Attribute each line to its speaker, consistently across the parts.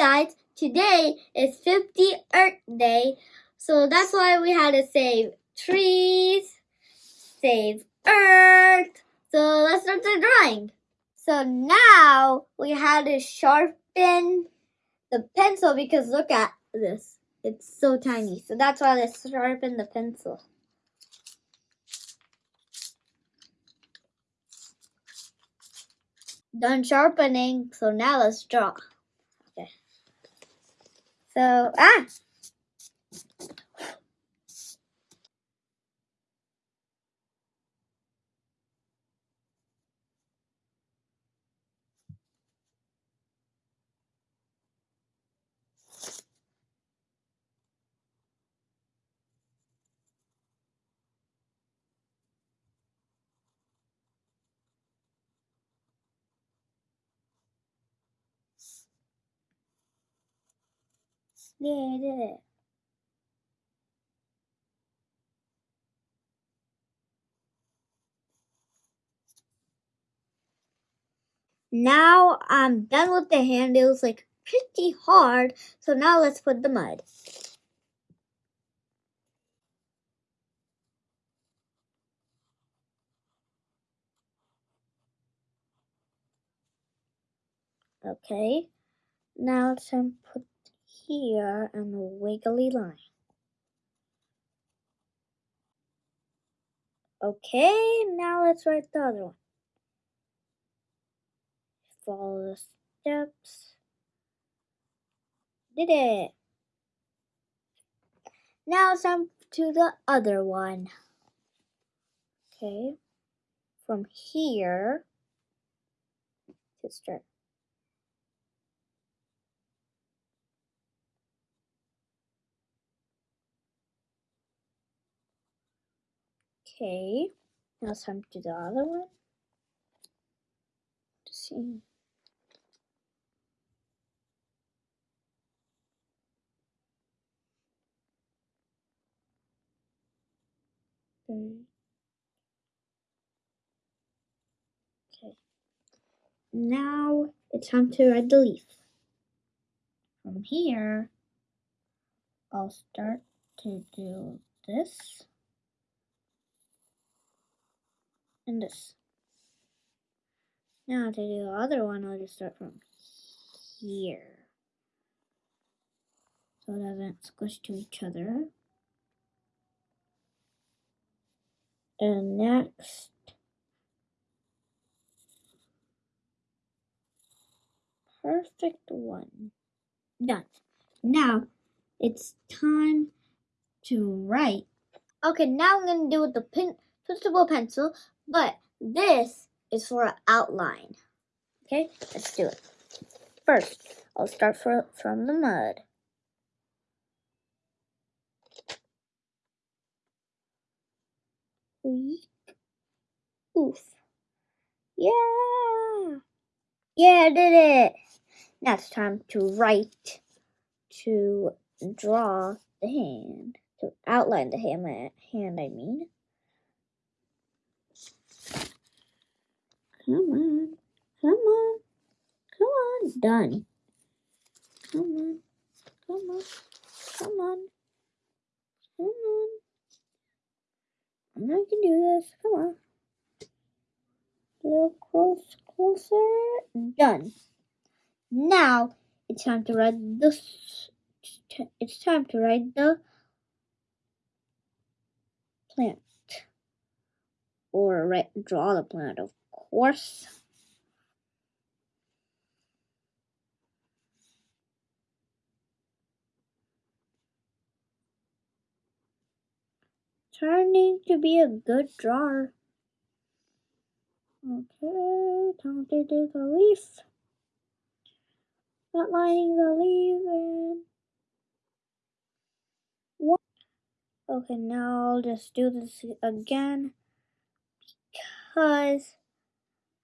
Speaker 1: guys, today is 50 Earth Day, so that's why we had to save trees, save Earth. So let's start the drawing. So now we had to sharpen the pencil because look at this. It's so tiny. So that's why let's sharpen the pencil. Done sharpening, so now let's draw. So, ah! Yeah, I. Now I'm done with the hand. It was like pretty hard. So now let's put the mud. Okay. Now to put here and a wiggly line. Okay, now let's write the other one. Follow the steps. Did it. Now it's time to the other one. Okay, from here to start. Okay, now it's time to do the other one. To see. Hmm. Okay. Now it's time to write the leaf. From here, I'll start to do this and this. Now to do the other one, I'll just start from here. So it doesn't squish to each other. And next, perfect one. Done. Now, it's time to write. Okay, now I'm going to do with the pen, twistable pencil, but this is for an outline. Okay, let's do it. First, I'll start for, from the mud. Oof. Yeah. Yeah, I did it. Now it's time to write, to draw the hand, to outline the hand, hand I mean. Come on, come on, come on, done. Come on, come on, come on, come on. I know I can do this, come on. A little close, closer, done. Now it's time to write this. It's time to write the plant or write, draw the plant, of course. Turning to be a good drawer. Okay, time to do the leaf. Outlining the leaf and? Okay, now I'll just do this again because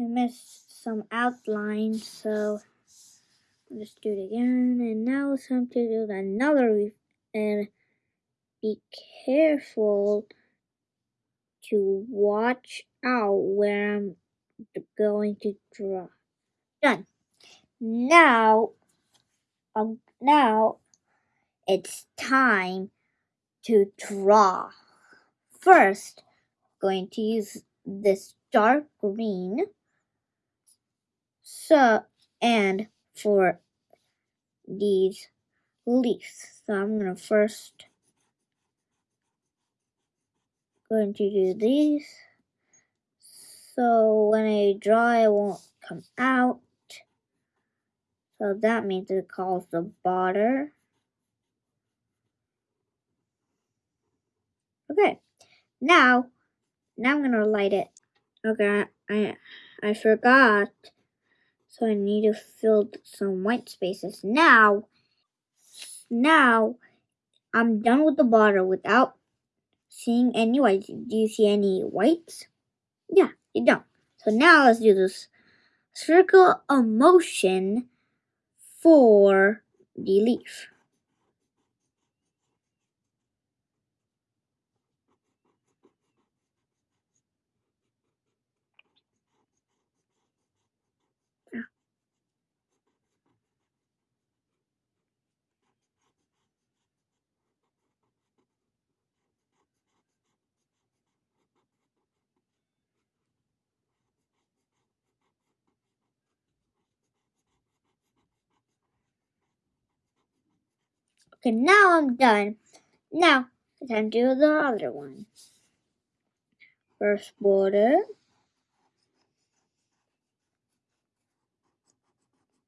Speaker 1: I missed some outlines, so I'll just do it again. And now it's time to do another and be careful to watch out where I'm going to draw. Done. Now Um, now it's time to draw. First, going to use this dark green. So, and for these leaves. So I'm gonna first going to do these. So when I draw, it won't come out. So that means it calls the border. Okay, now, now I'm gonna light it. Okay, I, I forgot. So I need to fill some white spaces. Now, now I'm done with the border without seeing any whites. Do you see any whites? Yeah, you don't. So now let's do this circle of motion for the leaf. Okay, now I'm done. Now, it's time to do the other one. First border.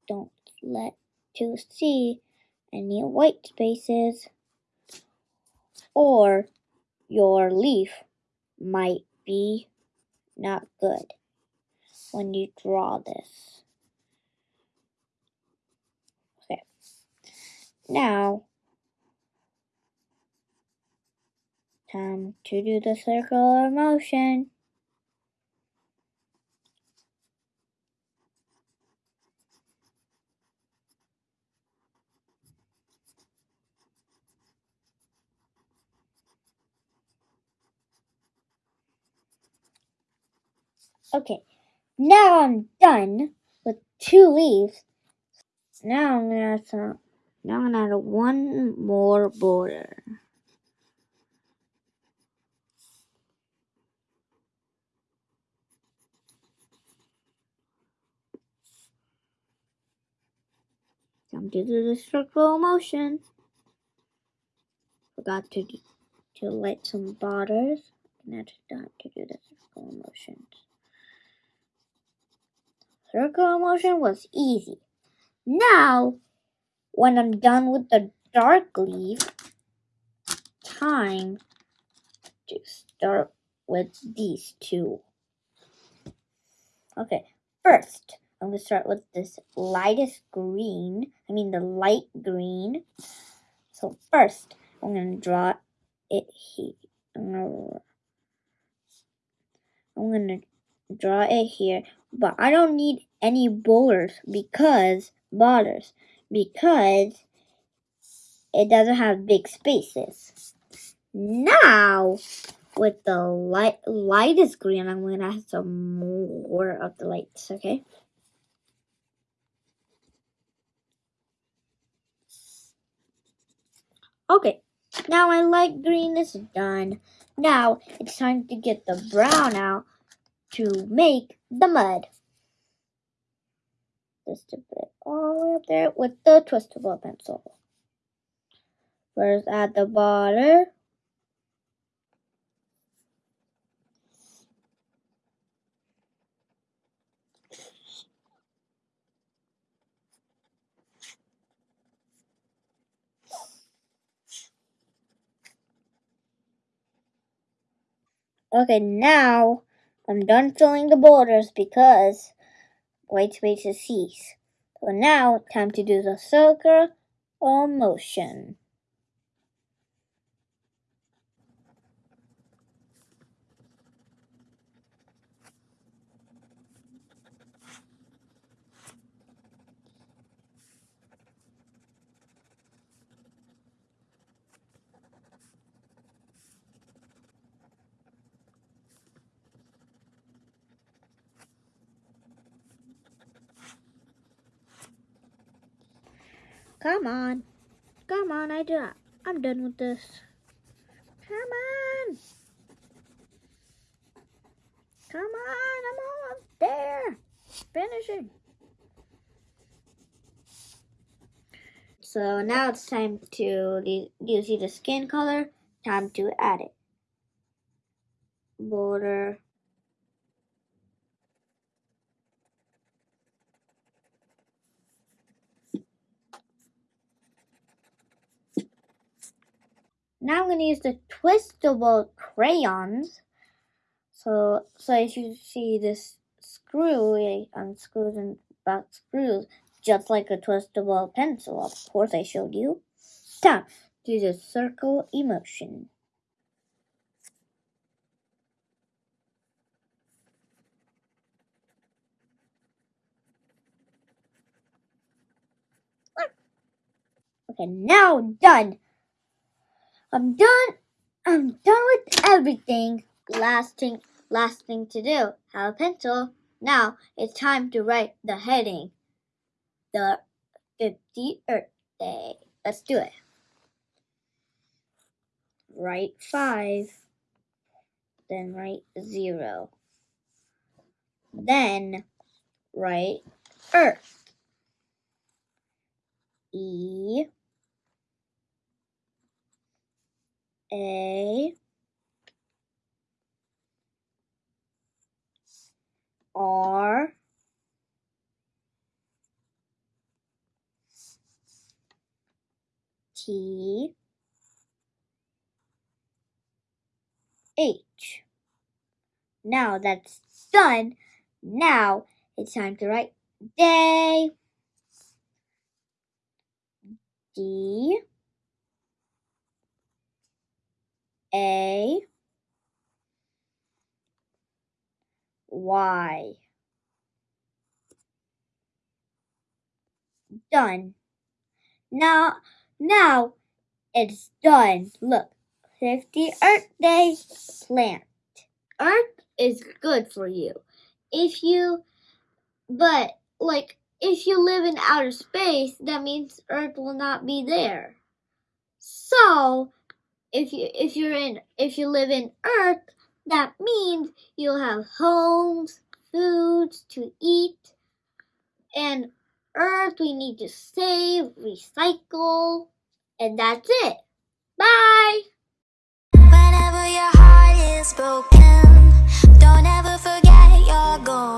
Speaker 1: Don't let to see any white spaces or your leaf might be not good when you draw this. Okay. Now, time to do the circular motion. Okay, now I'm done with two leaves. Now I'm gonna add some, now I'm gonna add one more border. Um, time to do the circular motion. Forgot to to light some borders. Now time to do the circular motions. Circular motion was easy. Now, when I'm done with the dark leaf, time to start with these two. Okay, first, I'm going to start with this lightest green. I mean the light green. So first, I'm going to draw it here. I'm going to draw it here, but I don't need any borders because borders because it doesn't have big spaces. Now, with the light lightest green, I'm going to add some more of the lights, okay? Okay, now my light green is done. Now it's time to get the brown out to make the mud. Just a bit all the way up there with the twistable pencil. First add the border. Okay, now I'm done filling the borders because white spaces cease. So now time to do the circle or motion. Come on. Come on, I do. I'm done with this. Come on. Come on, I'm almost there. Finishing. So now it's time to, you see the skin color? Time to add it. Border. Now I'm going to use the twistable crayons. So, so if you see this screw, it unscrews and back screws, just like a twistable pencil. Of course, I showed you. Time to the circle emotion. Okay, now done. I'm done. I'm done with everything. Last thing, last thing to do. Have a pencil. Now it's time to write the heading. The 50 Earth Day. Let's do it. Write 5. Then write 0. Then write Earth. E A R T H. Now that's done. Now it's time to write day. D A Y. Done. Now, now it's done. Look, 50 Earth Day plant. Earth is good for you. If you, but like, if you live in outer space, that means Earth will not be there. So, if you if you're in if you live in Earth, that means you'll have homes, foods to eat, and Earth we need to save, recycle, and that's it. Bye.
Speaker 2: Whenever your heart is broken, don't ever forget your gold.